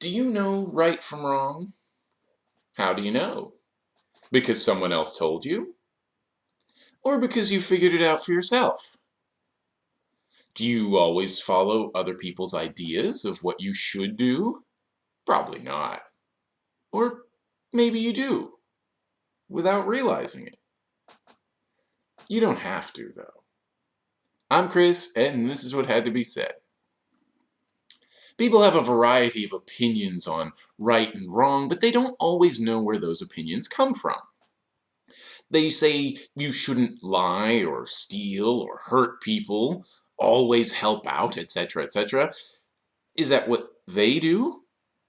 Do you know right from wrong? How do you know? Because someone else told you? Or because you figured it out for yourself? Do you always follow other people's ideas of what you should do? Probably not. Or maybe you do, without realizing it. You don't have to, though. I'm Chris, and this is what had to be said. People have a variety of opinions on right and wrong, but they don't always know where those opinions come from. They say you shouldn't lie or steal or hurt people, always help out, etc., etc. Is that what they do?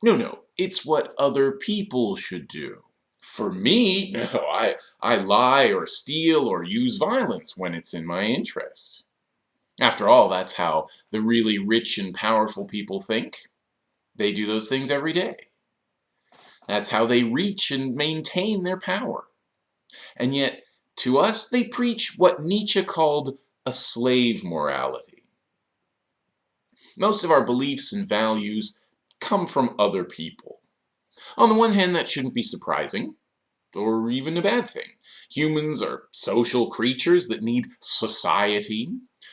No, no, it's what other people should do. For me, no, I, I lie or steal or use violence when it's in my interest. After all, that's how the really rich and powerful people think. They do those things every day. That's how they reach and maintain their power. And yet, to us, they preach what Nietzsche called a slave morality. Most of our beliefs and values come from other people. On the one hand, that shouldn't be surprising, or even a bad thing. Humans are social creatures that need society,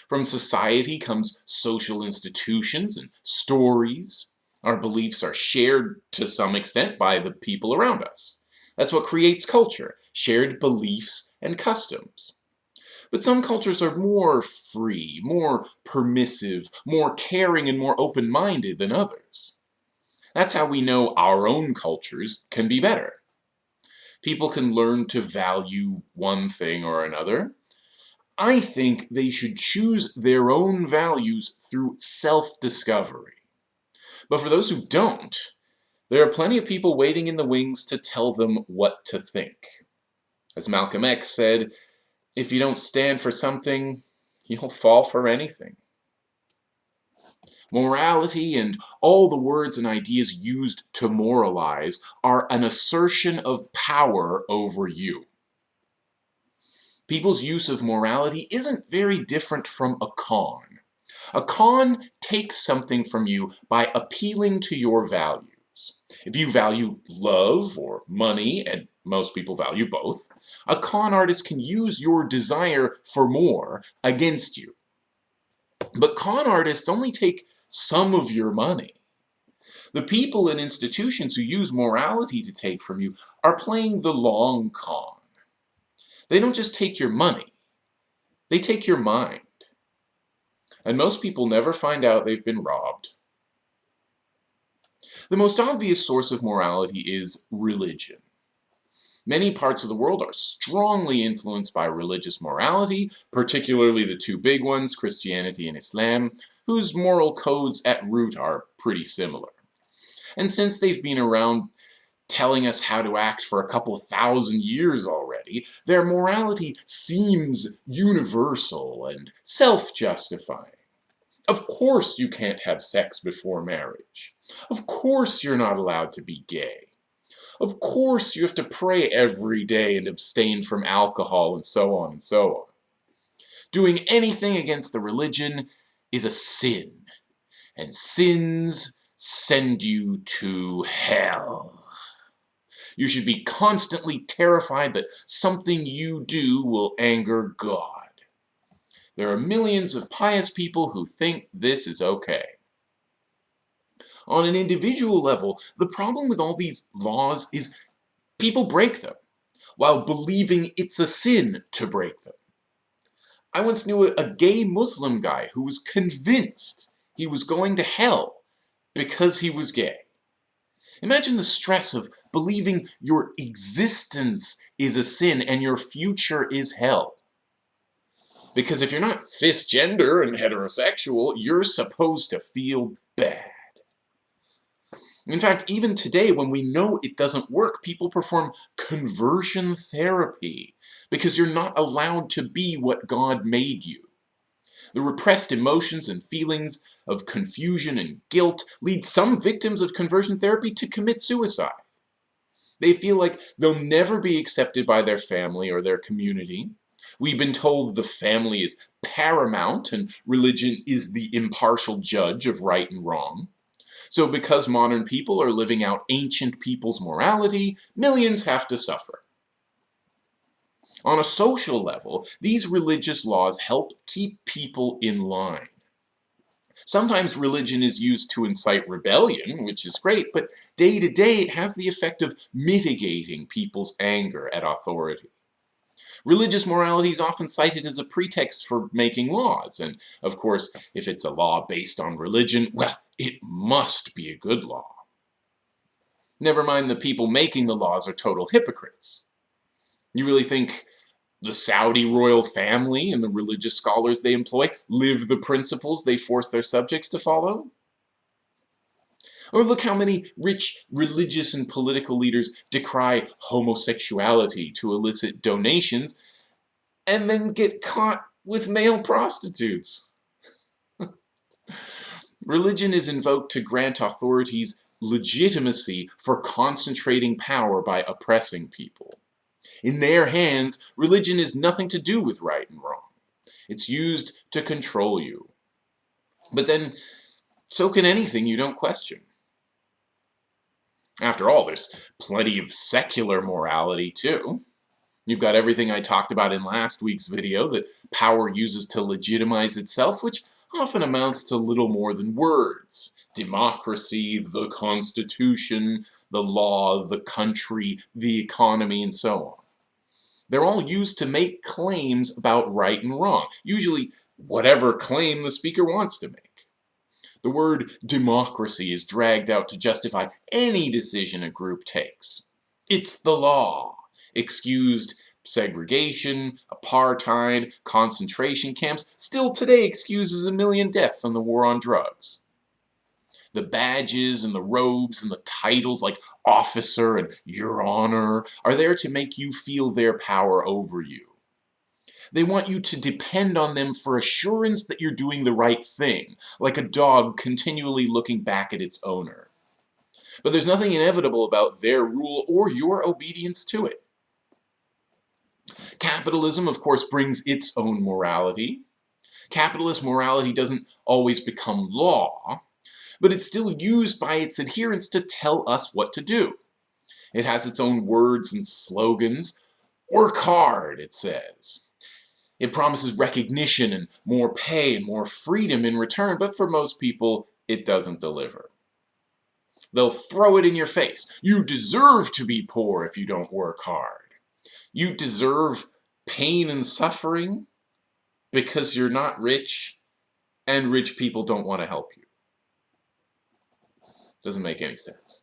from society comes social institutions and stories. Our beliefs are shared to some extent by the people around us. That's what creates culture, shared beliefs and customs. But some cultures are more free, more permissive, more caring and more open-minded than others. That's how we know our own cultures can be better. People can learn to value one thing or another, I think they should choose their own values through self-discovery. But for those who don't, there are plenty of people waiting in the wings to tell them what to think. As Malcolm X said, if you don't stand for something, you'll fall for anything. Morality and all the words and ideas used to moralize are an assertion of power over you people's use of morality isn't very different from a con. A con takes something from you by appealing to your values. If you value love or money, and most people value both, a con artist can use your desire for more against you. But con artists only take some of your money. The people and institutions who use morality to take from you are playing the long con. They don't just take your money, they take your mind. And most people never find out they've been robbed. The most obvious source of morality is religion. Many parts of the world are strongly influenced by religious morality, particularly the two big ones, Christianity and Islam, whose moral codes at root are pretty similar. And since they've been around telling us how to act for a couple thousand years already, their morality seems universal and self-justifying. Of course you can't have sex before marriage. Of course you're not allowed to be gay. Of course you have to pray every day and abstain from alcohol and so on and so on. Doing anything against the religion is a sin, and sins send you to hell. You should be constantly terrified that something you do will anger God. There are millions of pious people who think this is okay. On an individual level, the problem with all these laws is people break them, while believing it's a sin to break them. I once knew a, gay Muslim guy who was convinced he was going to hell because he was gay. Imagine the stress of believing your existence is a sin and your future is hell. Because if you're not cisgender and heterosexual, you're supposed to feel bad. In fact, even today, when we know it doesn't work, people perform conversion therapy because you're not allowed to be what God made you. The repressed emotions and feelings of confusion and guilt lead some victims of conversion therapy to commit suicide. They feel like they'll never be accepted by their family or their community. We've been told the family is paramount and religion is the impartial judge of right and wrong. So because modern people are living out ancient people's morality, millions have to suffer. On a social level, these religious laws help keep people in line. Sometimes religion is used to incite rebellion, which is great, but day to day it has the effect of mitigating people's anger at authority. Religious morality is often cited as a pretext for making laws, and of course, if it's a law based on religion, well, it must be a good law. Never mind the people making the laws are total hypocrites. You really think the Saudi royal family and the religious scholars they employ live the principles they force their subjects to follow? Or look how many rich religious and political leaders decry homosexuality to elicit donations and then get caught with male prostitutes. Religion is invoked to grant authorities legitimacy for concentrating power by oppressing people. In their hands, religion is nothing to do with right and wrong. It's used to control you. But then, so can anything you don't question. After all, there's plenty of secular morality, too. You've got everything I talked about in last week's video that power uses to legitimize itself, which often amounts to little more than words. Democracy, the Constitution, the law, the country, the economy, and so on. They're all used to make claims about right and wrong, usually whatever claim the speaker wants to make. The word democracy is dragged out to justify any decision a group takes. It's the law. Excused segregation, apartheid, concentration camps, still today excuses a million deaths on the war on drugs the badges and the robes and the titles like officer and your honor are there to make you feel their power over you. They want you to depend on them for assurance that you're doing the right thing, like a dog continually looking back at its owner. But there's nothing inevitable about their rule or your obedience to it. Capitalism, of course, brings its own morality. Capitalist morality doesn't always become law, but it's still used by its adherents to tell us what to do. It has its own words and slogans. Work hard, it says. It promises recognition and more pay and more freedom in return, but for most people, it doesn't deliver. They'll throw it in your face. You deserve to be poor if you don't work hard. You deserve pain and suffering because you're not rich and rich people don't want to help you. Doesn't make any sense.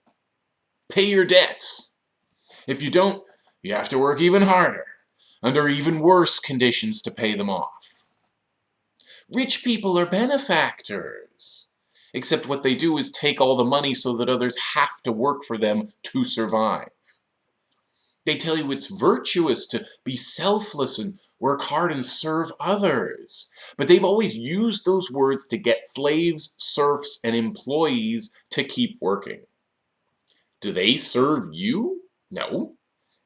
Pay your debts. If you don't, you have to work even harder, under even worse conditions to pay them off. Rich people are benefactors. Except what they do is take all the money so that others have to work for them to survive. They tell you it's virtuous to be selfless and work hard and serve others. But they've always used those words to get slaves, serfs, and employees to keep working. Do they serve you? No.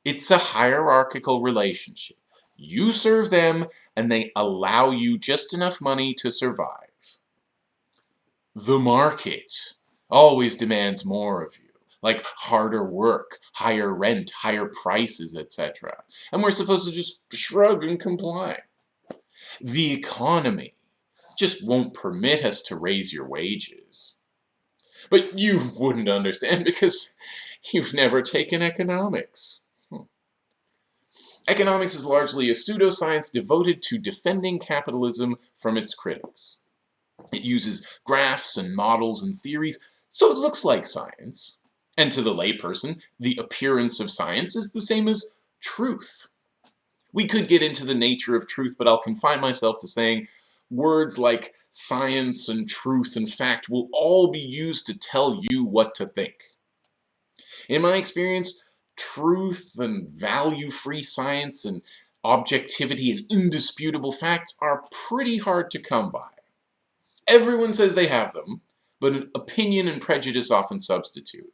It's a hierarchical relationship. You serve them, and they allow you just enough money to survive. The market always demands more of you like harder work, higher rent, higher prices, etc. And we're supposed to just shrug and comply. The economy just won't permit us to raise your wages. But you wouldn't understand because you've never taken economics. Hmm. Economics is largely a pseudoscience devoted to defending capitalism from its critics. It uses graphs and models and theories, so it looks like science, and to the layperson, the appearance of science is the same as truth. We could get into the nature of truth, but I'll confine myself to saying words like science and truth and fact will all be used to tell you what to think. In my experience, truth and value-free science and objectivity and indisputable facts are pretty hard to come by. Everyone says they have them, but opinion and prejudice often substitute.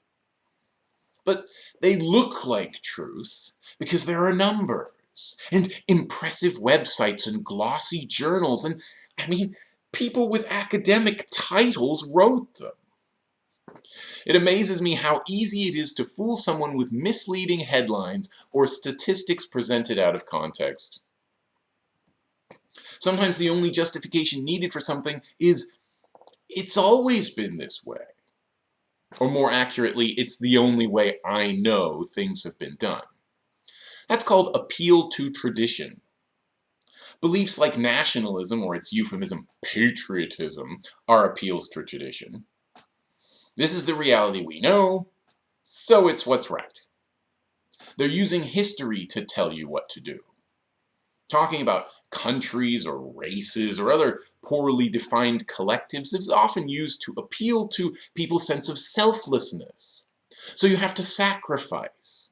But they look like truth because there are numbers and impressive websites and glossy journals and, I mean, people with academic titles wrote them. It amazes me how easy it is to fool someone with misleading headlines or statistics presented out of context. Sometimes the only justification needed for something is, it's always been this way. Or more accurately, it's the only way I know things have been done. That's called appeal to tradition. Beliefs like nationalism, or its euphemism patriotism, are appeals to tradition. This is the reality we know, so it's what's right. They're using history to tell you what to do. Talking about countries or races or other poorly defined collectives is often used to appeal to people's sense of selflessness. So you have to sacrifice.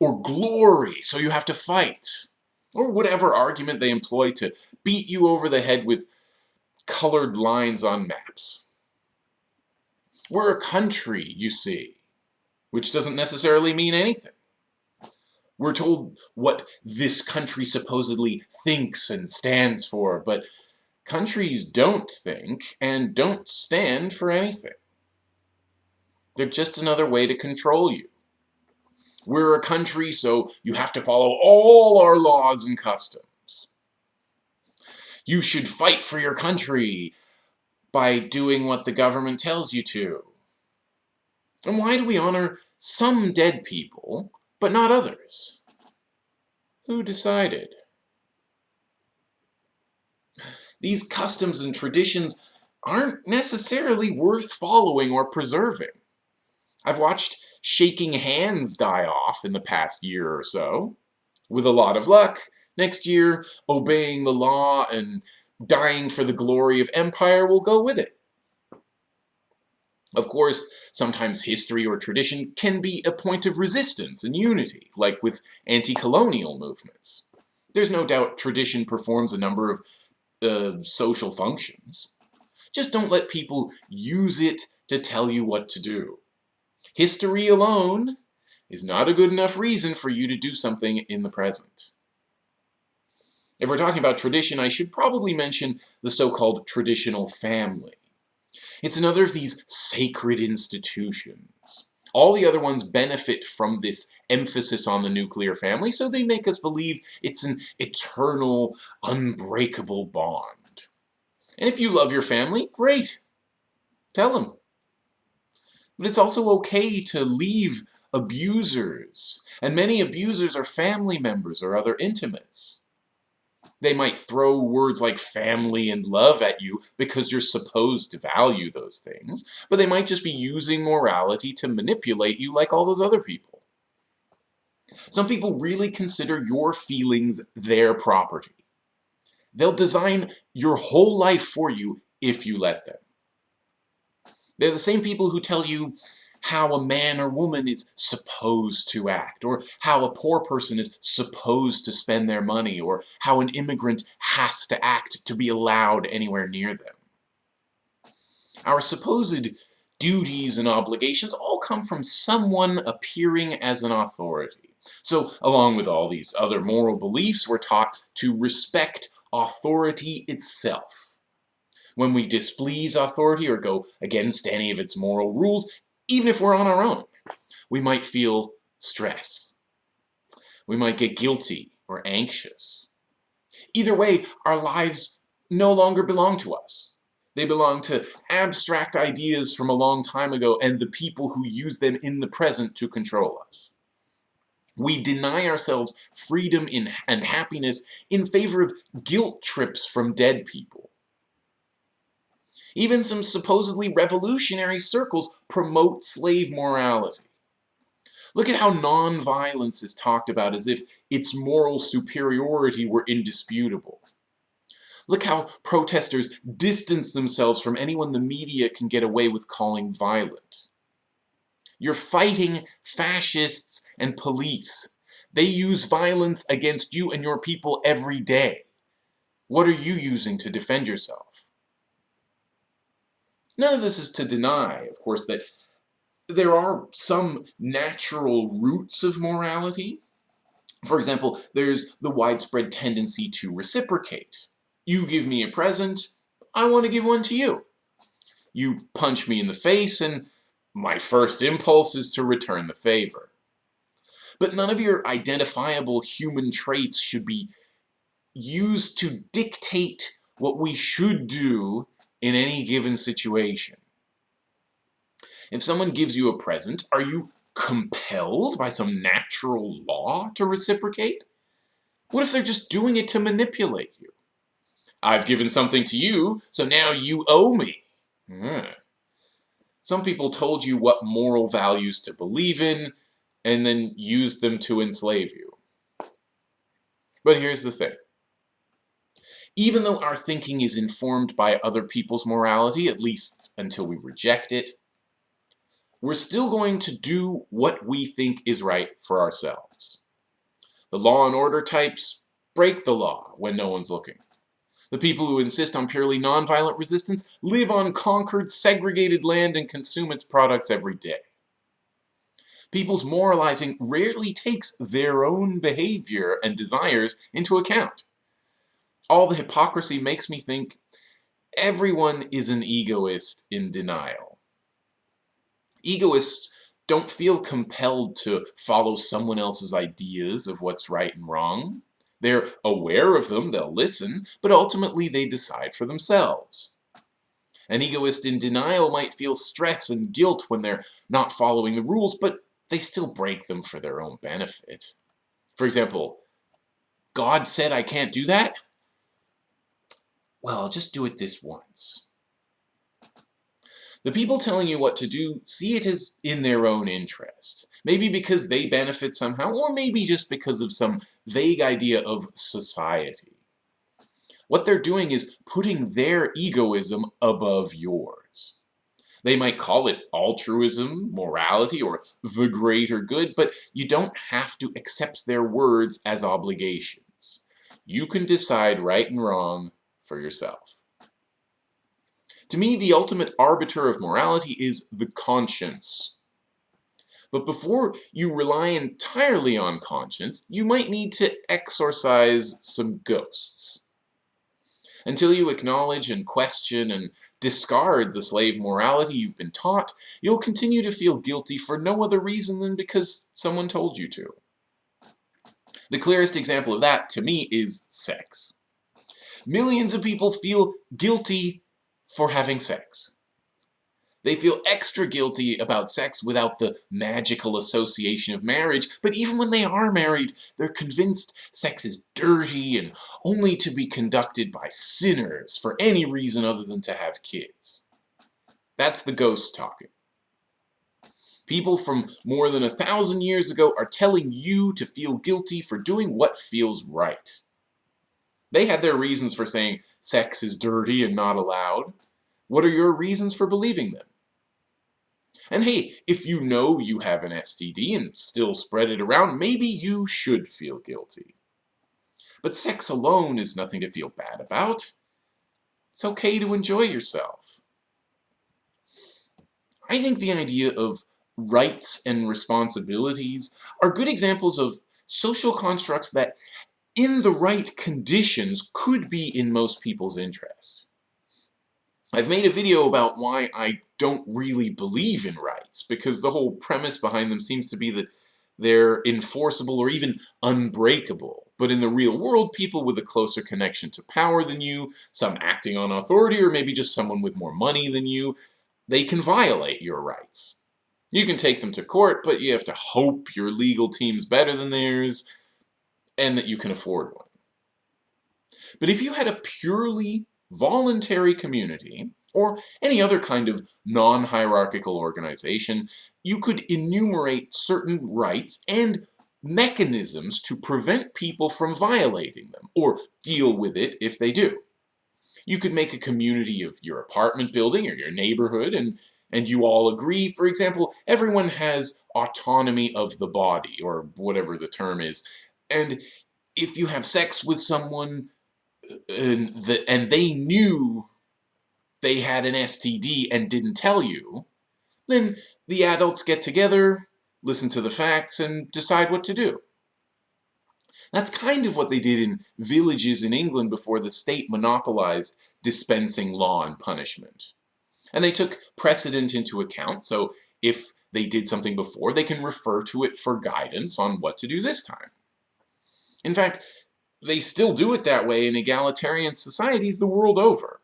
Or glory, so you have to fight. Or whatever argument they employ to beat you over the head with colored lines on maps. We're a country, you see, which doesn't necessarily mean anything. We're told what this country supposedly thinks and stands for, but countries don't think and don't stand for anything. They're just another way to control you. We're a country, so you have to follow all our laws and customs. You should fight for your country by doing what the government tells you to. And why do we honor some dead people, but not others? Who decided? These customs and traditions aren't necessarily worth following or preserving. I've watched shaking hands die off in the past year or so. With a lot of luck, next year, obeying the law and dying for the glory of empire will go with it. Of course, sometimes history or tradition can be a point of resistance and unity, like with anti-colonial movements. There's no doubt tradition performs a number of uh, social functions. Just don't let people use it to tell you what to do. History alone is not a good enough reason for you to do something in the present. If we're talking about tradition, I should probably mention the so-called traditional family. It's another of these sacred institutions. All the other ones benefit from this emphasis on the nuclear family, so they make us believe it's an eternal, unbreakable bond. And if you love your family, great. Tell them. But it's also okay to leave abusers, and many abusers are family members or other intimates. They might throw words like family and love at you because you're supposed to value those things, but they might just be using morality to manipulate you like all those other people. Some people really consider your feelings their property. They'll design your whole life for you if you let them. They're the same people who tell you, how a man or woman is supposed to act, or how a poor person is supposed to spend their money, or how an immigrant has to act to be allowed anywhere near them. Our supposed duties and obligations all come from someone appearing as an authority. So, along with all these other moral beliefs, we're taught to respect authority itself. When we displease authority or go against any of its moral rules, even if we're on our own. We might feel stress. We might get guilty or anxious. Either way, our lives no longer belong to us. They belong to abstract ideas from a long time ago and the people who use them in the present to control us. We deny ourselves freedom and happiness in favor of guilt trips from dead people. Even some supposedly revolutionary circles promote slave morality. Look at how nonviolence is talked about as if its moral superiority were indisputable. Look how protesters distance themselves from anyone the media can get away with calling violent. You're fighting fascists and police. They use violence against you and your people every day. What are you using to defend yourself? None of this is to deny, of course, that there are some natural roots of morality. For example, there's the widespread tendency to reciprocate. You give me a present, I want to give one to you. You punch me in the face, and my first impulse is to return the favor. But none of your identifiable human traits should be used to dictate what we should do in any given situation. If someone gives you a present, are you compelled by some natural law to reciprocate? What if they're just doing it to manipulate you? I've given something to you, so now you owe me. Hmm. Some people told you what moral values to believe in, and then used them to enslave you. But here's the thing. Even though our thinking is informed by other people's morality, at least until we reject it, we're still going to do what we think is right for ourselves. The law and order types break the law when no one's looking. The people who insist on purely nonviolent resistance live on conquered, segregated land and consume its products every day. People's moralizing rarely takes their own behavior and desires into account. All the hypocrisy makes me think everyone is an egoist in denial. Egoists don't feel compelled to follow someone else's ideas of what's right and wrong. They're aware of them, they'll listen, but ultimately they decide for themselves. An egoist in denial might feel stress and guilt when they're not following the rules, but they still break them for their own benefit. For example, God said I can't do that? Well, I'll just do it this once. The people telling you what to do see it as in their own interest. Maybe because they benefit somehow, or maybe just because of some vague idea of society. What they're doing is putting their egoism above yours. They might call it altruism, morality, or the greater good, but you don't have to accept their words as obligations. You can decide right and wrong for yourself. To me, the ultimate arbiter of morality is the conscience. But before you rely entirely on conscience, you might need to exorcise some ghosts. Until you acknowledge and question and discard the slave morality you've been taught, you'll continue to feel guilty for no other reason than because someone told you to. The clearest example of that, to me, is sex. Millions of people feel guilty for having sex. They feel extra guilty about sex without the magical association of marriage, but even when they are married, they're convinced sex is dirty and only to be conducted by sinners for any reason other than to have kids. That's the ghost talking. People from more than a thousand years ago are telling you to feel guilty for doing what feels right. They had their reasons for saying sex is dirty and not allowed. What are your reasons for believing them? And hey, if you know you have an STD and still spread it around, maybe you should feel guilty. But sex alone is nothing to feel bad about. It's okay to enjoy yourself. I think the idea of rights and responsibilities are good examples of social constructs that, in the right conditions, could be in most people's interest. I've made a video about why I don't really believe in rights, because the whole premise behind them seems to be that they're enforceable or even unbreakable. But in the real world, people with a closer connection to power than you, some acting on authority, or maybe just someone with more money than you, they can violate your rights. You can take them to court, but you have to hope your legal team's better than theirs, and that you can afford one. But if you had a purely voluntary community, or any other kind of non-hierarchical organization, you could enumerate certain rights and mechanisms to prevent people from violating them, or deal with it if they do. You could make a community of your apartment building or your neighborhood and and you all agree, for example, everyone has autonomy of the body, or whatever the term is, and if you have sex with someone uh, and, the, and they knew they had an STD and didn't tell you, then the adults get together, listen to the facts, and decide what to do. That's kind of what they did in villages in England before the state monopolized dispensing law and punishment. And they took precedent into account, so if they did something before, they can refer to it for guidance on what to do this time. In fact, they still do it that way in egalitarian societies the world over.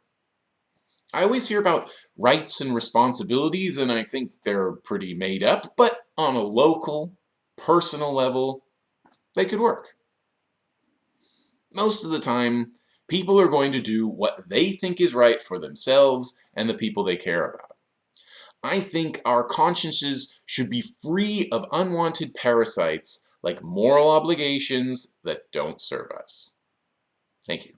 I always hear about rights and responsibilities, and I think they're pretty made up, but on a local, personal level, they could work. Most of the time, people are going to do what they think is right for themselves and the people they care about. I think our consciences should be free of unwanted parasites like moral obligations that don't serve us. Thank you.